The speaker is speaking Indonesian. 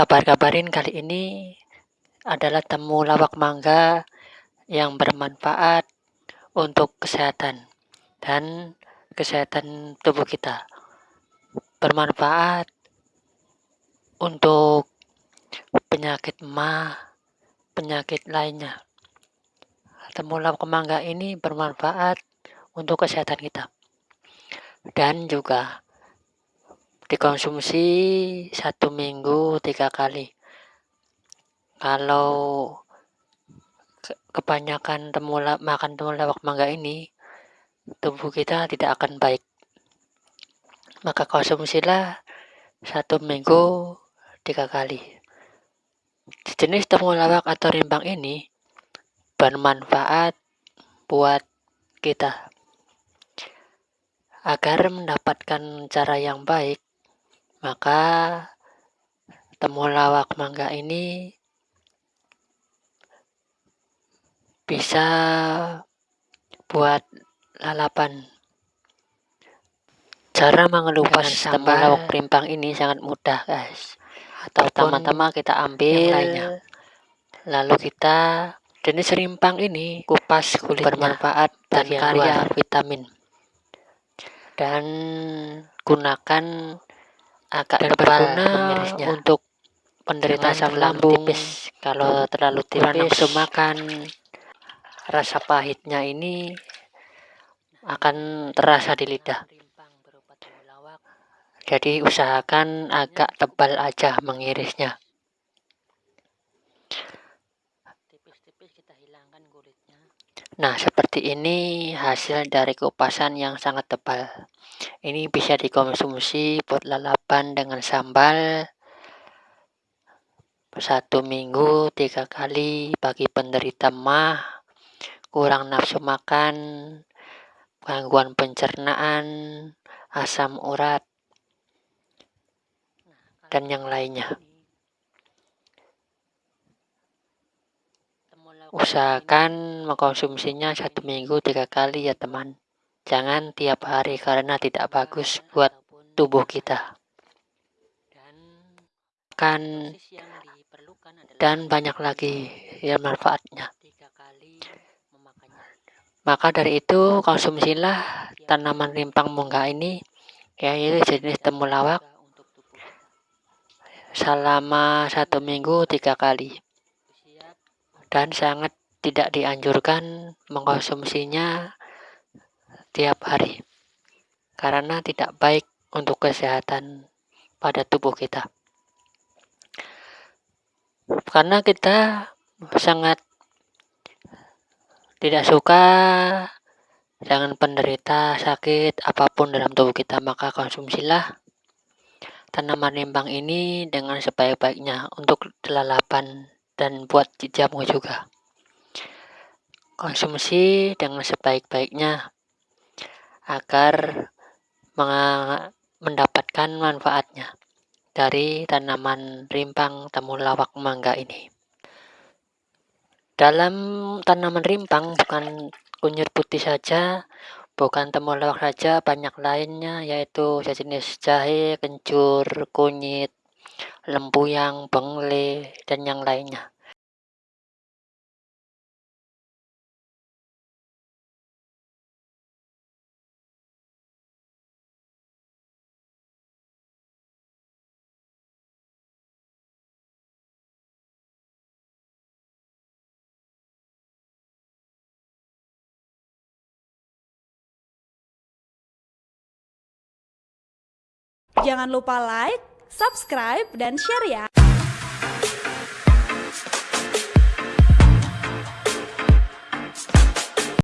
kabar-kabarin kali ini adalah temu lawak mangga yang bermanfaat untuk kesehatan dan kesehatan tubuh kita. Bermanfaat untuk penyakit mah, penyakit lainnya. Temulawak mangga ini bermanfaat untuk kesehatan kita. Dan juga dikonsumsi satu minggu tiga kali. Kalau kebanyakan temulawak makan temulawak mangga ini, tubuh kita tidak akan baik. Maka konsumsilah satu minggu tiga kali. Jenis temulawak atau rimbang ini bermanfaat buat kita. Agar mendapatkan cara yang baik, maka temulawak mangga ini bisa buat lalapan. Cara mengelupas temulawak rimbang ini sangat mudah guys. Pertama-tama kita ambil, lalu kita Jenis rimpang ini kupas kulit bermanfaat dan kaya vitamin. Dan gunakan agak dan tebal untuk penderita asam lambung tipis. Kalau terlalu tipis nafsu makan rasa pahitnya ini akan terasa di lidah. Jadi usahakan agak tebal aja mengirisnya. Nah, seperti ini hasil dari kupasan yang sangat tebal. Ini bisa dikonsumsi buat lalapan dengan sambal satu minggu tiga kali bagi penderita mah, kurang nafsu makan, gangguan pencernaan, asam urat, dan yang lainnya. Usahakan mengkonsumsinya satu minggu tiga kali ya teman. Jangan tiap hari karena tidak bagus buat tubuh kita. Kan dan banyak lagi ya manfaatnya. Maka dari itu konsumsilah tanaman rimpang mungga ini yaitu jenis temulawak selama satu minggu tiga kali dan sangat tidak dianjurkan mengkonsumsinya tiap hari karena tidak baik untuk kesehatan pada tubuh kita. Karena kita sangat tidak suka dengan penderita sakit apa pun dalam tubuh kita maka konsumsilah tanaman rimbang ini dengan sebaik-baiknya untuk lalapan dan buat jamu juga. Konsumsi dengan sebaik-baiknya agar mendapatkan manfaatnya dari tanaman rimpang temulawak mangga ini. Dalam tanaman rimpang bukan kunyit putih saja, bukan temulawak saja, banyak lainnya yaitu sejenis jahe, kencur, kunyit, lempuyang, bengle, dan yang lainnya. Jangan lupa like, subscribe, dan share ya.